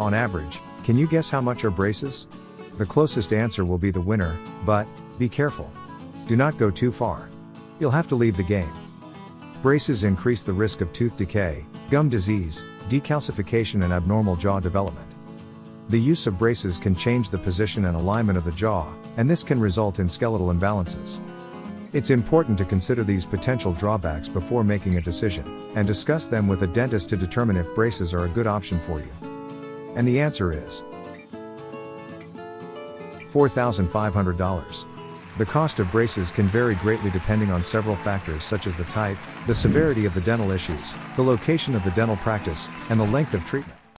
On average, can you guess how much are braces? The closest answer will be the winner, but, be careful. Do not go too far. You'll have to leave the game. Braces increase the risk of tooth decay, gum disease, decalcification and abnormal jaw development. The use of braces can change the position and alignment of the jaw, and this can result in skeletal imbalances. It's important to consider these potential drawbacks before making a decision, and discuss them with a dentist to determine if braces are a good option for you. And the answer is $4,500. The cost of braces can vary greatly depending on several factors such as the type, the severity of the dental issues, the location of the dental practice, and the length of treatment.